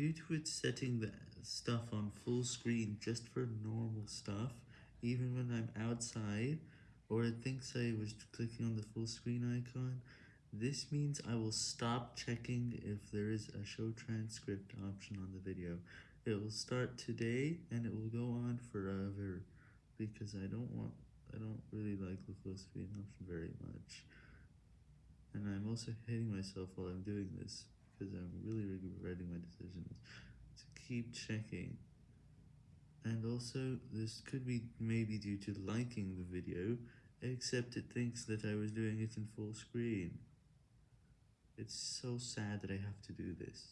Due to it setting the stuff on full screen just for normal stuff, even when I'm outside, or it thinks I was clicking on the full screen icon, this means I will stop checking if there is a show transcript option on the video. It will start today, and it will go on forever, because I don't want, I don't really like the full screen option very much. And I'm also hitting myself while I'm doing this, because I'm really regretting my decisions to keep checking. And also, this could be maybe due to liking the video, except it thinks that I was doing it in full screen. It's so sad that I have to do this.